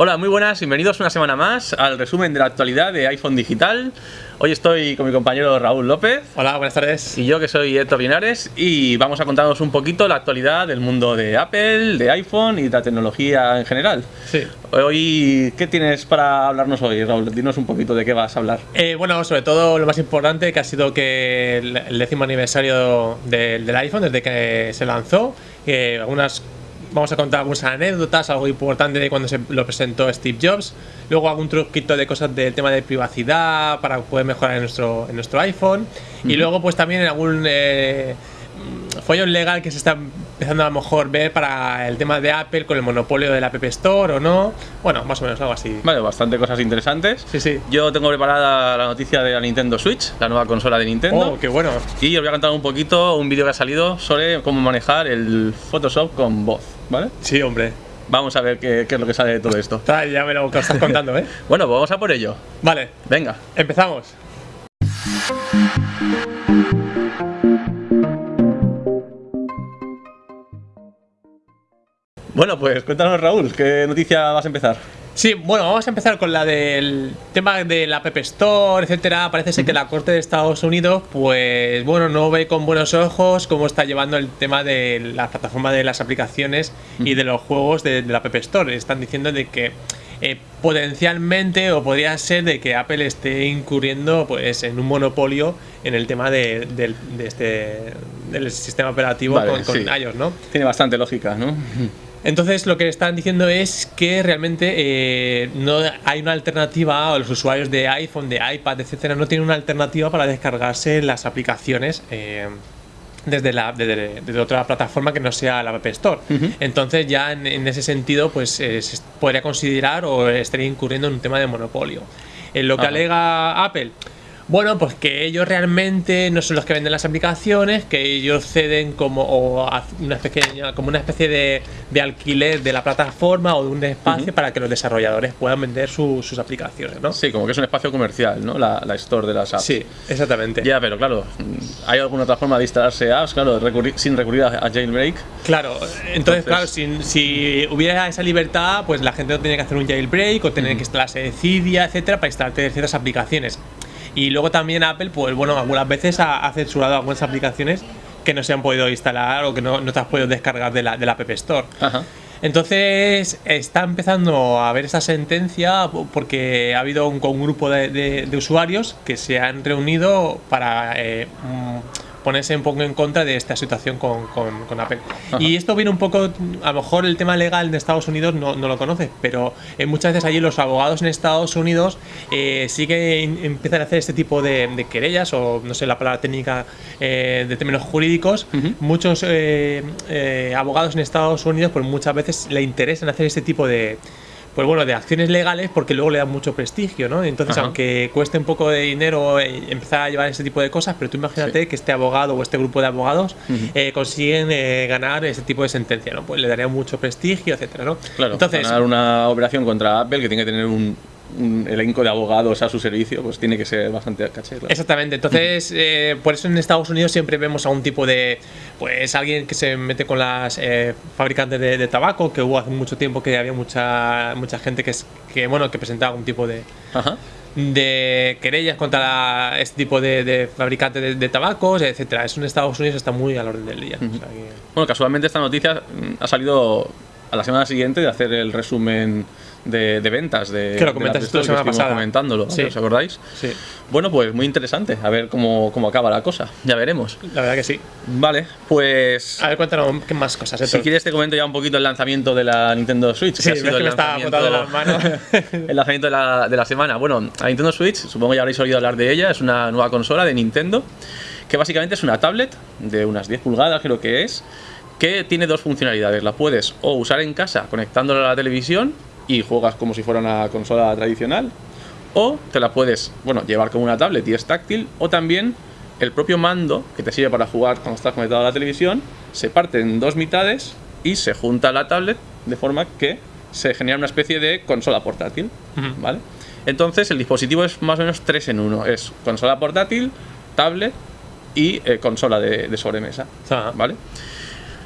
Hola, muy buenas, bienvenidos una semana más al resumen de la actualidad de iPhone Digital. Hoy estoy con mi compañero Raúl López. Hola, buenas tardes. Y yo que soy Héctor Linares y vamos a contaros un poquito la actualidad del mundo de Apple, de iPhone y de la tecnología en general. Sí. Hoy, ¿qué tienes para hablarnos hoy, Raúl? Dinos un poquito de qué vas a hablar. Eh, bueno, sobre todo lo más importante que ha sido que el, décimo aniversario del, del iPhone, desde que se lanzó, que algunas vamos a contar algunas anécdotas, algo importante de cuando se lo presentó Steve Jobs. Luego algún truquito de cosas del tema de privacidad para poder mejorar en nuestro, en nuestro iPhone. Y luego pues también en algún eh, follón legal que se está empezando a lo mejor ver para el tema de Apple con el monopolio del App Store o no. Bueno, más o menos algo así. Vale, bastante cosas interesantes. Sí, sí. Yo tengo preparada la noticia de la Nintendo Switch, la nueva consola de Nintendo. Oh, qué bueno. Y os voy a contar un poquito un vídeo que ha salido sobre cómo manejar el Photoshop con voz, ¿vale? Sí, hombre. Vamos a ver qué, qué es lo que sale de todo esto. Ya me lo estás contando, ¿eh? Bueno, pues vamos a por ello. Vale, Venga. empezamos. Bueno, pues cuéntanos, Raúl, ¿qué noticia vas a empezar? Sí, bueno, vamos a empezar con la del tema de la App Store, etcétera. Parece ser que la Corte de Estados Unidos, pues bueno, no ve con buenos ojos cómo está llevando el tema de la plataforma de las aplicaciones y de los juegos de, de la App Store. Están diciendo de que eh, potencialmente o podría ser de que Apple esté incurriendo pues en un monopolio en el tema de, del- de este del sistema operativo Vale, con, con sí. iOS, ¿no? Tiene bastante lógica, ¿no? Entonces lo que están diciendo es que realmente eh, no hay una alternativa, o los usuarios de iPhone, de iPad, etcétera, no tienen una alternativa para descargarse las aplicaciones eh, desde, la, desde, desde otra plataforma que no sea la App Store. Entonces ya en, en ese sentido pues eh, se podría considerar o estaría incurriendo en un tema de monopolio. En lo que alega Apple, bueno, pues que ellos realmente no son los que venden las aplicaciones, que ellos ceden como o una especie, como una especie de, de alquiler de la plataforma o de un espacio para que los desarrolladores puedan vender su- sus aplicaciones, ¿no? Sí, como que es un espacio comercial, ¿no? La, la store de las apps. Sí, exactamente. Ya, pero claro, ¿hay alguna otra forma de instalarse apps? Claro, recurrir- sin recurrir a, a jailbreak. Claro, entonces, Entonces- claro, si, si hubiera esa libertad, pues la gente no tenía que hacer un jailbreak o tener que instalarse Cydia, etcétera, para instalarte ciertas aplicaciones. Y luego también Apple, pues bueno, algunas veces ha, ha censurado algunas aplicaciones que no se han podido instalar o que no, no te has podido descargar de la, de la App Store. Ajá. Entonces está empezando a haber esta sentencia porque ha habido un, un grupo de, de- de usuarios que se han reunido para eh, mm, ponerse un poco en contra de esta situación con, con- con Apple. Ajá. Y esto viene un poco, a lo mejor el tema legal de Estados Unidos no, no lo conoces, pero eh, muchas veces allí los abogados en Estados Unidos eh, sí que in- empiezan a hacer este tipo de, de querellas o no sé la palabra técnica eh, de términos jurídicos. Muchos eh, eh, abogados en Estados Unidos pues muchas veces le interesan hacer este tipo de pues bueno, de acciones legales porque luego le dan mucho prestigio, ¿no? Entonces, Ajá. aunque cueste un poco de dinero eh, empezar a llevar ese tipo de cosas, pero tú imagínate que este abogado o este grupo de abogados eh, consiguen eh, ganar ese tipo de sentencia, ¿no? Pues le daría mucho prestigio, etcétera, ¿no? Claro, Entonces, ganar una operación contra Apple que tiene que tener un, un elenco de abogados a su servicio, pues tiene que ser bastante caché. claro. Exactamente, entonces eh, por eso en Estados Unidos siempre vemos a un tipo de, pues alguien que se mete con las eh, fabricantes de, de tabaco, que hubo hace mucho tiempo que había mucha mucha gente que, es, que bueno que presentaba un tipo de, Ajá. de querellas contra la- este tipo de, de fabricantes de, de tabacos, etcétera. Eso en Estados Unidos está muy al orden del día. O sea que- Bueno, casualmente esta noticia mm, ha salido a la semana siguiente de hacer el resumen de, de ventas de, Que lo de comentaste tú la semana pasada. comentándolo. ¿os acordáis? sí, Bueno, pues muy interesante, a ver cómo, cómo acaba la cosa, ya veremos. la verdad que sí. Vale, pues A ver, cuéntanos qué más cosas. si quieres te comento ya un poquito el lanzamiento de la Nintendo Switch. Sí, ha sido que el me está lanzamiento- botando las manos. el lanzamiento de la, de la semana. Bueno, la Nintendo Switch, supongo ya habréis oído hablar de ella, es una nueva consola de Nintendo, que básicamente es una tablet de unas 10 pulgadas, creo que es, que tiene dos funcionalidades. La puedes o usar en casa conectándola a la televisión y juegas como si fuera una consola tradicional, o te la puedes, bueno, llevar como una tablet y es táctil, o también el propio mando que te sirve para jugar cuando estás conectado a la televisión se parte en dos mitades y se junta a la tablet de forma que se genera una especie de consola portátil. ¿vale? Entonces el dispositivo es más o menos 3 en 1, es consola portátil, tablet y eh, consola de, de sobremesa. ¿vale?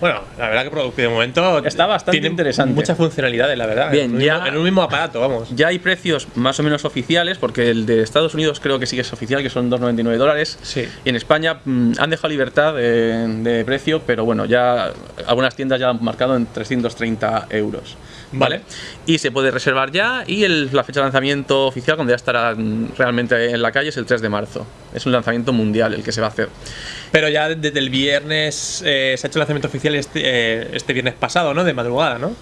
Bueno, la verdad que de momento está bastante tiene interesante. Muchas funcionalidades, la verdad. Bien, en un, ya, mismo, en un mismo aparato, vamos. Ya hay precios más o menos oficiales, porque el de Estados Unidos creo que sí que es oficial, que son 2,99 dólares. Sí. Y en España mmm, han dejado libertad de, de, precio, pero bueno, ya algunas tiendas ya han marcado en 330 euros. ¿Vale? Vale. Y se puede reservar ya y el, la fecha de lanzamiento oficial, cuando ya estará realmente en la calle, es el 3 de marzo. Es un lanzamiento mundial el que se va a hacer. Pero ya desde el viernes eh, se ha hecho el lanzamiento oficial este, eh, este viernes pasado, ¿no? De madrugada, ¿no?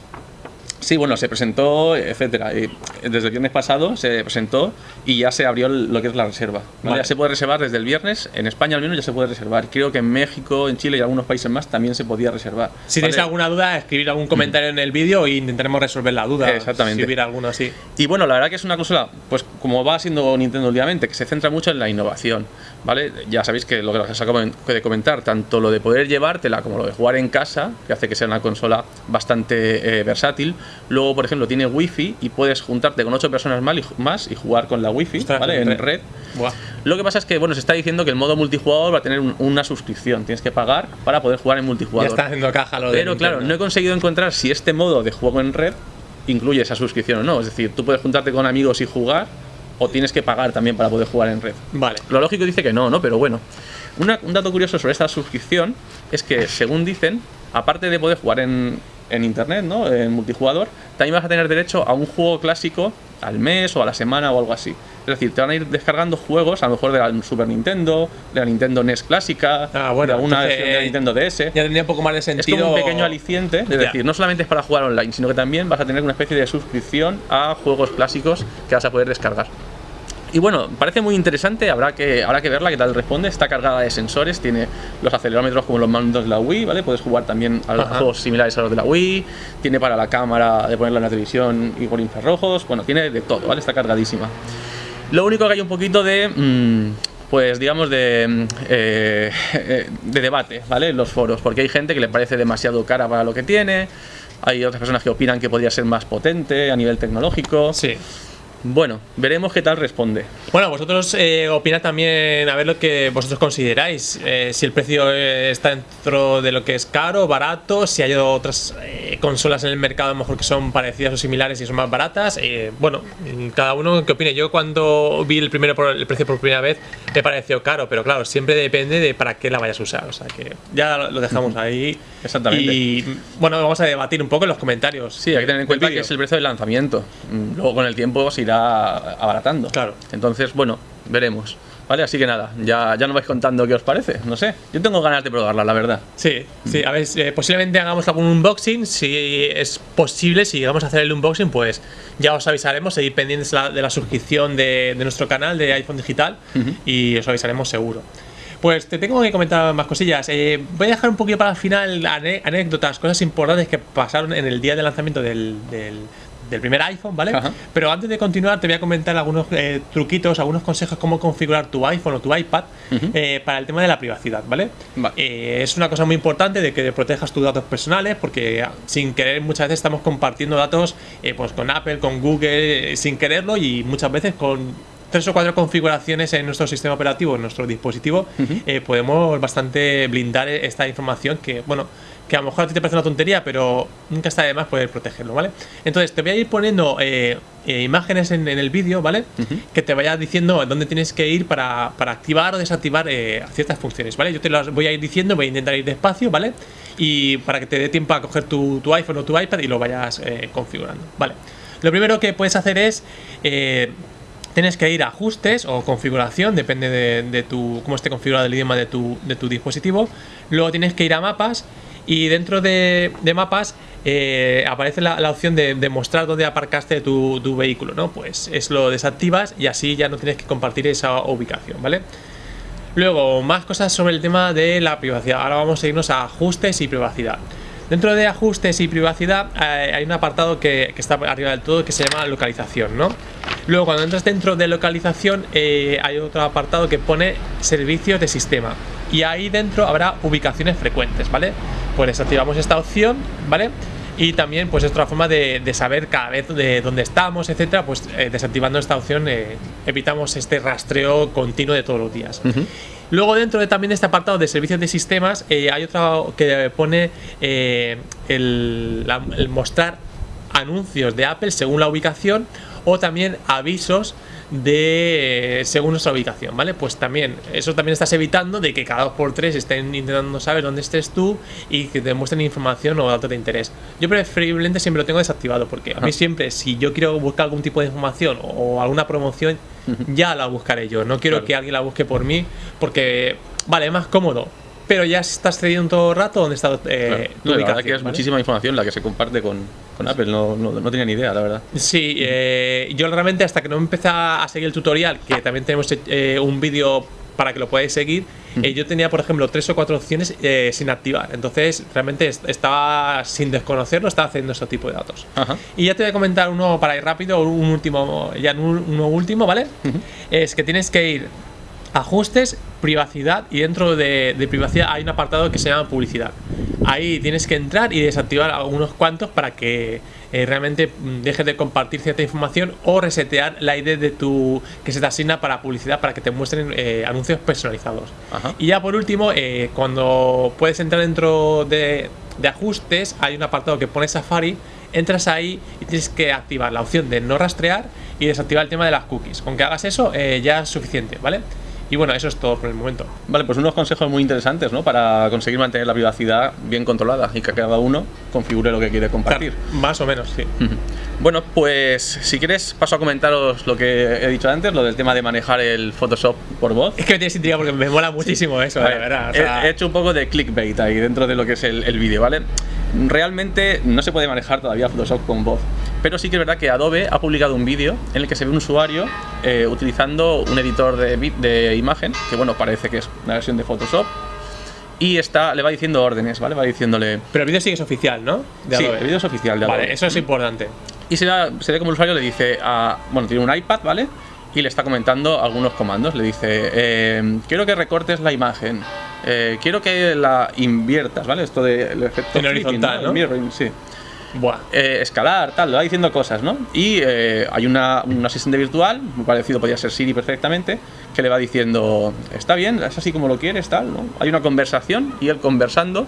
Sí, bueno, se presentó, etcétera. Y desde el viernes pasado se presentó y ya se abrió lo que es la reserva. ¿vale? Vale. Ya se puede reservar desde el viernes. En España al menos ya se puede reservar. Creo que en México, en Chile y algunos países más también se podía reservar. Si ¿vale? tenéis alguna duda, escribir algún comentario en el vídeo e intentaremos resolver la duda. Exactamente. Si hubiera alguno así. Y bueno, la verdad que es una consola, pues como va siendo Nintendo últimamente, que se centra mucho en la innovación, ¿vale? Ya sabéis que lo que os acabo de comentar, tanto lo de poder llevártela como lo de jugar en casa, que hace que sea una consola bastante eh, versátil. Luego, por ejemplo, tiene wifi y puedes juntarte con ocho personas más y jugar con la wifi, Ostras, ¿vale? en red. Buah. Lo que pasa es que, bueno, se está diciendo que el modo multijugador va a tener un- una suscripción, tienes que pagar para poder jugar en Ya multijugador. está haciendo caja lo de Pero claro, no he conseguido encontrar si este modo de juego en red incluye esa suscripción o no. Es decir, tú puedes juntarte con amigos y jugar, o tienes que pagar también para poder jugar en red. Vale. Lo lógico dice que no, ¿no? Pero bueno. Una- un dato curioso sobre esta suscripción es que, según dicen, aparte de poder jugar en, en internet, ¿no? En multijugador, también vas a tener derecho a un juego clásico al mes o a la semana o algo así. Es decir, te van a ir descargando juegos, a lo mejor de la Super Nintendo, de la Nintendo NES clásica, Ah, bueno, de alguna entonces, versión de la Nintendo DS. Ya tendría un poco más de Es sentido. como un pequeño aliciente, es decir, no solamente es para jugar online, sino que también vas a tener una especie de suscripción a juegos clásicos que vas a poder descargar. Y bueno, parece muy interesante, habrá que, habrá que verla qué tal responde. Está cargada de sensores, tiene los acelerómetros como los mandos de la Wii, ¿vale? Puedes jugar también a, a Ajá. juegos similares a los de la Wii, tiene para la cámara de ponerla en la televisión y por infrarrojos, bueno, tiene de todo, ¿vale? Está cargadísima. Lo único que hay un poquito de, mm, pues digamos, de, mm, eh, de debate, ¿vale? En los foros, porque hay gente que le parece demasiado cara para lo que tiene, hay otras personas que opinan que podría ser más potente a nivel tecnológico. Sí. Bueno, veremos qué tal responde. Bueno, vosotros eh, opinad también a ver lo que vosotros consideráis. eh, si el precio eh, está dentro de lo que es caro, barato, si hay otras eh, consolas en el mercado a lo mejor que son parecidas o similares y son más baratas. bueno, cada uno que opine. Yo cuando vi el primero por el precio por primera vez me pareció caro, pero claro, siempre depende de para qué la vayas a usar. O sea que ya lo dejamos ahí. Exactamente. Y bueno, vamos a debatir un poco en los comentarios. Sí, hay que tener en cuenta que es el precio del lanzamiento. Luego con el tiempo se irá abaratando. Claro. Entonces, bueno, veremos. ¿Vale? Así que nada, ya, ya nos vais contando qué os parece. No sé. Yo tengo ganas de probarla, la verdad. Sí, sí, a ver, eh, posiblemente hagamos algún unboxing, si es posible, si llegamos a hacer el unboxing, pues ya os avisaremos, seguid pendientes de la, de la suscripción de, de nuestro canal de iPhone Digital y os avisaremos seguro. Pues te tengo que comentar más cosillas. Eh, voy a dejar un poquito para el final anécdotas, cosas importantes que pasaron en el día de lanzamiento del, del- del primer iPhone, ¿vale? Ajá. Pero antes de continuar, te voy a comentar algunos eh, truquitos, algunos consejos cómo configurar tu iPhone o tu iPad eh, para el tema de la privacidad, ¿vale? Vale. Eh, es una cosa muy importante de que protejas tus datos personales porque sin querer muchas veces estamos compartiendo datos pues con Apple, con Google, sin quererlo y muchas veces con tres o cuatro configuraciones en nuestro sistema operativo, en nuestro dispositivo, eh, podemos bastante blindar esta información que, bueno, que a lo mejor a ti te parece una tontería, pero nunca está de más poder protegerlo, ¿vale? Entonces te voy a ir poniendo eh, eh, imágenes en, en el vídeo, ¿vale? Que te vaya diciendo dónde tienes que ir para, para activar o desactivar eh, ciertas funciones, ¿vale? Yo te las voy a ir diciendo, voy a intentar ir despacio, ¿vale? Y para que te dé tiempo a coger tu, tu iPhone o tu iPad y lo vayas configurando, ¿vale? Lo primero que puedes hacer es... Tienes que ir a ajustes o configuración, depende de, tu, cómo esté configurado el idioma de tu, de tu dispositivo. Luego tienes que ir a mapas y dentro de, mapas eh, aparece la, opción de, mostrar dónde aparcaste tu, tu vehículo, ¿no? Pues es lo desactivas y así ya no tienes que compartir esa ubicación, ¿vale? Luego, más cosas sobre el tema de la privacidad. Ahora vamos a irnos a ajustes y privacidad. Dentro de ajustes y privacidad eh, hay un apartado que, que está arriba del todo que se llama localización, ¿no? Luego, cuando entras dentro de localización, eh, hay otro apartado que pone servicios de sistema. Y ahí dentro habrá ubicaciones frecuentes, ¿vale? Pues desactivamos esta opción, ¿vale? Y también, pues es otra forma de, de saber cada vez de dónde estamos, etcétera. Pues eh, desactivando esta opción eh, evitamos este rastreo continuo de todos los días. Luego dentro de también de este apartado de servicios de sistemas eh, hay otro que pone el, la- el mostrar anuncios de Apple según la ubicación o también avisos de eh, según nuestra ubicación, ¿vale? Pues también, eso también estás evitando de que cada dos por tres estén intentando saber dónde estés tú y que te muestren información o datos de interés. Yo preferiblemente siempre lo tengo desactivado porque a mí siempre, si yo quiero buscar algún tipo de información o alguna promoción, ya la buscaré yo. No quiero Claro. que alguien la busque por mí porque, vale, es más cómodo. Pero ya estás cediendo todo el rato donde está eh, Claro. No, la verdad que es ¿vale? muchísima información la que se comparte con, con Apple, no, no, no tenía ni idea, la verdad. Sí, eh, yo realmente hasta que no empecé a seguir el tutorial, que también tenemos eh, un vídeo para que lo podáis seguir, eh, yo tenía, por ejemplo, tres o cuatro opciones eh, sin activar. Entonces, realmente est- estaba sin desconocerlo, estaba haciendo este tipo de datos. Ajá. Y ya te voy a comentar uno para ir rápido, un último, ya un- uno último, ¿vale? Es que tienes que ir ajustes, privacidad y dentro de, de privacidad hay un apartado que se llama publicidad. Ahí tienes que entrar y desactivar algunos cuantos para que eh, realmente mm, dejes de compartir cierta información o resetear la ID de tu que se te asigna para publicidad para que te muestren eh, anuncios personalizados. Ajá. Y ya por último, eh, cuando puedes entrar dentro de, de ajustes, hay un apartado que pone Safari, entras ahí y tienes que activar la opción de no rastrear y desactivar el tema de las cookies. Con que hagas eso, eh, ya es suficiente, ¿vale? Y bueno, eso es todo por el momento. Vale, pues unos consejos muy interesantes, ¿no? Para conseguir mantener la privacidad bien controlada y que cada uno configure lo que quiere compartir. Claro, más o menos, sí. Bueno, pues si quieres paso a comentaros lo que he dicho antes, lo del tema de manejar el Photoshop por voz. Es que me tienes intriga porque me mola muchísimo eso, de ver, verdad. o he- sea, he, hecho un poco de clickbait ahí dentro de lo que es el, el vídeo, ¿vale? Realmente no se puede manejar todavía Photoshop con voz, pero sí que es verdad que Adobe ha publicado un vídeo en el que se ve un usuario eh, utilizando un editor de, de imagen, que bueno, parece que es una versión de Photoshop, y está, le va diciendo órdenes, ¿vale? Va diciéndole... Pero el vídeo sí que es oficial, ¿no? De Sí, el vídeo es oficial de Adobe. Vale, eso es importante. Y se, da- se ve como el usuario le dice a. Bueno, tiene un iPad, ¿vale? Y le está comentando algunos comandos. Le dice: eh, Quiero que recortes la imagen. eh, quiero que la inviertas, ¿vale? Esto del efecto. En flipping, horizontal, ¿no? Mirroring, sí. Buah. Eh, escalar, tal, le va diciendo cosas, ¿no? Y eh, hay una, un asistente virtual, muy parecido, podría ser Siri perfectamente, que le va diciendo, está bien, es así como lo quieres, tal, ¿no? Hay una conversación y él conversando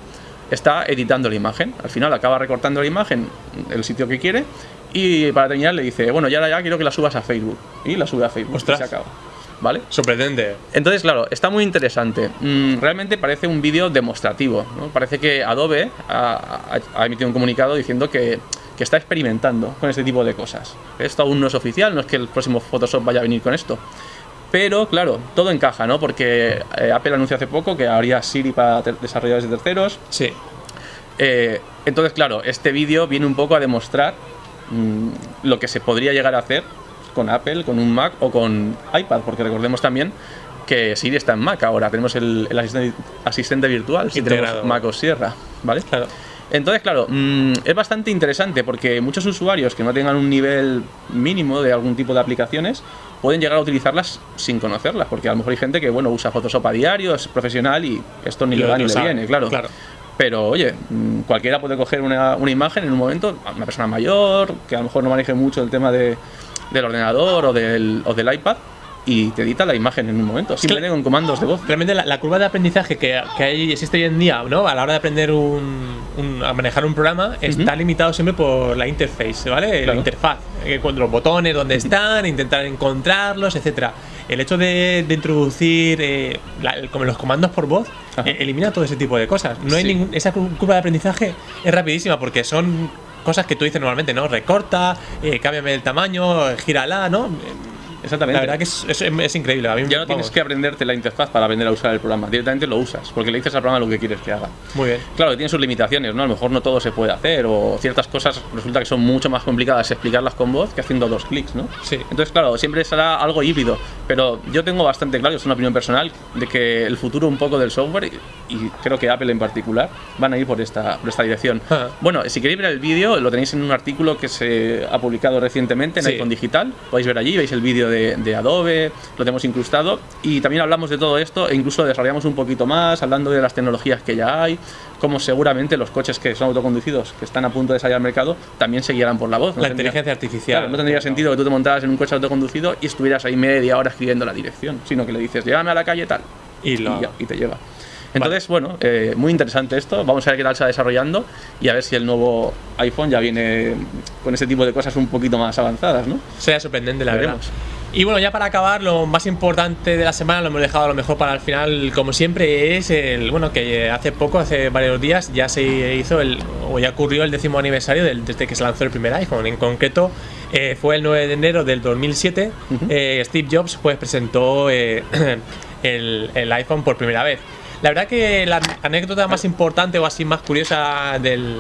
está editando la imagen. Al final acaba recortando la imagen, el sitio que quiere, y para terminar le dice, bueno, ya, ya quiero que la subas a Facebook. Y la sube a Facebook. y se acaba. ¿Vale? Sorprendente. Entonces, claro, está muy interesante. Mm, realmente parece un vídeo demostrativo. ¿no? Parece que Adobe ha, emitido un comunicado diciendo que, que está experimentando con este tipo de cosas. Esto aún no es oficial, no es que el próximo Photoshop vaya a venir con esto. Pero, claro, todo encaja, ¿no? Porque eh, Apple anunció hace poco que habría Siri para desarrolladores de terceros. Sí. Eh, entonces, claro, este vídeo viene un poco a demostrar mm, lo que se podría llegar a hacer con Apple, con un Mac o con iPad, porque recordemos también que Siri está en Mac ahora, tenemos el, el asistente, asistente virtual, si tenemos Mac o Sierra, ¿vale? Claro. Entonces, claro, mm, es bastante interesante porque muchos usuarios que no tengan un nivel mínimo de algún tipo de aplicaciones pueden llegar a utilizarlas sin conocerlas, porque a lo mejor hay gente que, bueno, usa Photoshop a diario, es profesional y esto ni le va ni le viene, claro. claro. Pero oye, mm, cualquiera puede coger una, una imagen en un momento, una persona mayor, que a lo mejor no maneje mucho el tema de, del ordenador o del, o del iPad, y te edita la imagen en un momento, simplemente con comandos de voz. Realmente la, la curva de aprendizaje que, que hay, existe hoy en día, ¿no? A la hora de aprender un, un- a manejar un programa, está limitado siempre por la interface, ¿vale? La Claro. interfaz. Eh, los botones, dónde están, intentar encontrarlos, etcétera. El hecho de, de introducir eh, la- como los comandos por voz eh, elimina todo ese tipo de cosas. No hay Sí. ningún, esa cu- curva de aprendizaje es rapidísima porque son cosas que tú dices normalmente, ¿no? Recorta, eh, cámbiame el tamaño, gírala, ¿no? Exactamente. La verdad que es, es- es increíble. A mí, Ya no tienes vamos, que aprenderte la interfaz para aprender a usar el programa, directamente lo usas, porque le dices al programa lo que quieres que haga. Muy bien. Claro, que tiene sus limitaciones, ¿no? A lo mejor no todo se puede hacer, o ciertas cosas resulta que son mucho más complicadas explicarlas con voz que haciendo dos clics, ¿no? Sí. Entonces, claro, siempre será algo híbrido, pero yo tengo bastante claro, es una opinión personal, de que el futuro un poco del software, y, y creo que Apple en particular, van a ir por esta, por esta dirección. Bueno, si queréis ver el vídeo, lo tenéis en un artículo que se ha publicado recientemente en Sí. iPhone Digital, podéis ver allí, veis el vídeo de, de Adobe, lo tenemos incrustado, y también hablamos de todo esto, e incluso desarrollamos un poquito más, hablando de las tecnologías que ya hay, como seguramente los coches que son autoconducidos, que están a punto de salir al mercado, también se guiarán por la voz. No La tendría- inteligencia artificial. Claro, no tendría sentido que tú te montaras en un coche autoconducido y estuvieras ahí media hora escribiendo la dirección, sino que le dices, llévame a la calle tal. Y lo y, y te llega. Entonces, bueno, eh, muy interesante esto. Vamos a ver qué tal se va desarrollando y a ver si el nuevo iPhone ya viene con ese tipo de cosas un poquito más avanzadas, ¿no? Sería sorprendente, la Veremos. verdad. Y bueno, ya para acabar, lo más importante de la semana lo hemos dejado a lo mejor para el final, como siempre, es el bueno que hace poco, hace varios días, ya se hizo el o ya ocurrió el décimo aniversario del- desde que se lanzó el primer iPhone. En concreto, eh, fue el 9 de enero del 2007. eh, Steve Jobs pues presentó eh, el, el iPhone por primera vez. La verdad que la anécdota más importante o así más curiosa del,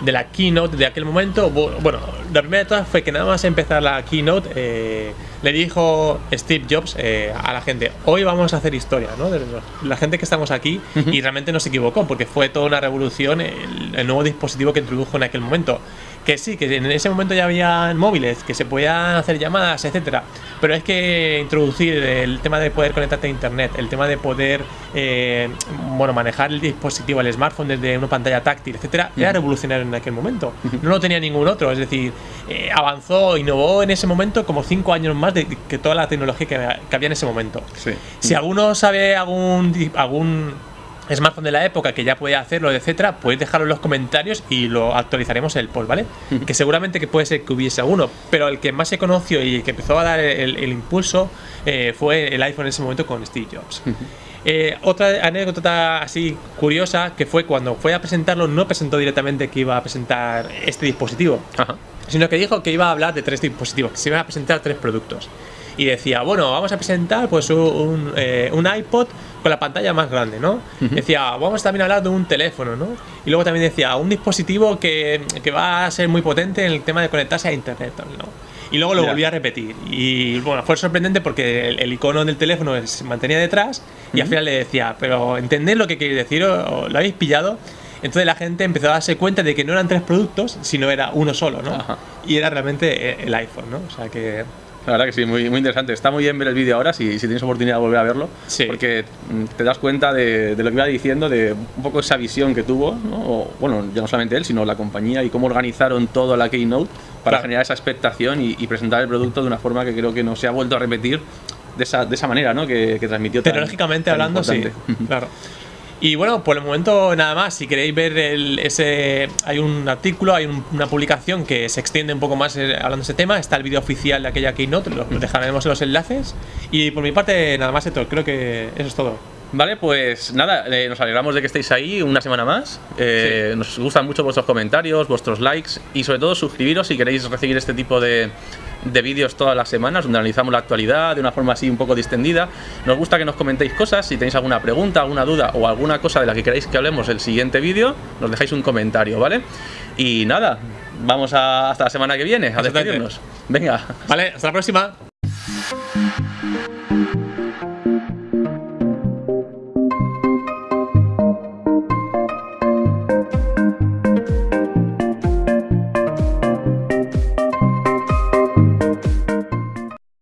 de la keynote de aquel momento, bu- bueno, la primera de todas fue que nada más empezar la keynote, eh, le dijo Steve Jobs eh, a la gente, hoy vamos a hacer historia, ¿no? De la gente que estamos aquí y realmente no se equivocó porque fue toda una revolución el, el nuevo dispositivo que introdujo en aquel momento. Que sí, que en ese momento ya había móviles, que se podían hacer llamadas, etcétera. Pero es que introducir el tema de poder conectarte a internet, el tema de poder eh, bueno, manejar el dispositivo, el smartphone desde una pantalla táctil, etcétera, era revolucionario en aquel momento. No lo tenía ningún otro. Es decir, eh, avanzó, innovó en ese momento como cinco años más de que toda la tecnología que, que había en ese momento. Sí. Si alguno sabe algún, algún smartphone de la época que ya puede hacerlo, etcétera, podéis dejarlo en los comentarios y lo actualizaremos en el post, ¿vale? Que seguramente que puede ser que hubiese alguno, pero el que más se conoció y que empezó a dar el, el impulso eh, fue el iPhone en ese momento con Steve Jobs. Eh, otra anécdota así curiosa que fue cuando fue a presentarlo, no presentó directamente que iba a presentar este dispositivo, Ajá. sino que dijo que iba a hablar de tres dispositivos, que se iban a presentar tres productos. Y decía, bueno, vamos a presentar pues un, eh, un iPod con la pantalla más grande, ¿no? Decía, vamos también a hablar de un teléfono, ¿no? Y luego también decía, un dispositivo que, que va a ser muy potente en el tema de conectarse a Internet, ¿no? Y luego lo Ya. volví a repetir. Y bueno, fue sorprendente porque el, el icono del teléfono se mantenía detrás y al final le decía, pero ¿entendéis lo que queréis decir? ¿O, lo habéis pillado? Entonces la gente empezó a darse cuenta de que no eran tres productos, sino era uno solo, ¿no? Ajá. Y era realmente el- el iPhone, ¿no? O sea que La verdad que sí, muy, muy interesante. Está muy bien ver el vídeo ahora, si, si tienes oportunidad de volver a verlo, Sí. porque mm, te das cuenta de, de lo que iba diciendo, de un poco esa visión que tuvo, ¿no? O, bueno, ya no solamente él, sino la compañía y cómo organizaron toda la Keynote para Claro. generar esa expectación y, y presentar el producto de una forma que creo que no se ha vuelto a repetir de esa, de esa manera, ¿no? Que, que transmitió tecnológicamente hablando, sí. Claro. Y bueno, por el momento nada más. Si queréis ver el- ese, hay un artículo, hay un- una publicación que se extiende un poco más eh, hablando de ese tema. Está el vídeo oficial de aquella keynote, lo lo dejaremos en los enlaces. Y por mi parte nada más, Héctor. Creo que eso es todo. Vale, pues nada, eh, nos alegramos de que estéis ahí una semana más. Eh, Nos gustan mucho vuestros comentarios, vuestros likes y sobre todo suscribiros si queréis recibir este tipo de, de vídeos todas las semanas donde analizamos la actualidad de una forma así un poco distendida. Nos gusta que nos comentéis cosas, si tenéis alguna pregunta, alguna duda o alguna cosa de la que queráis que hablemos el siguiente vídeo, nos dejáis un comentario, ¿vale? Y nada, vamos a- hasta la semana que viene a despedirnos. Venga, Vale, hasta la próxima.